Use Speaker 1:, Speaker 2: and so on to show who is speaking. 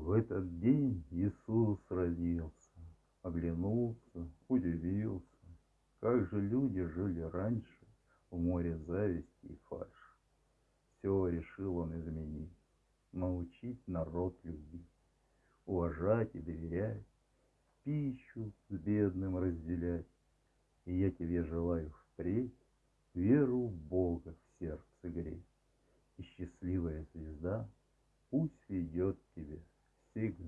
Speaker 1: В этот день Иисус родился, Оглянулся, удивился, Как же люди жили раньше В море зависти и фальши. Все решил он изменить, Научить народ любить, Уважать и доверять, Пищу с бедным разделять. И я тебе желаю впредь Веру в Бога в сердце греть, И счастливая звезда Пусть ведет тебя Sigma.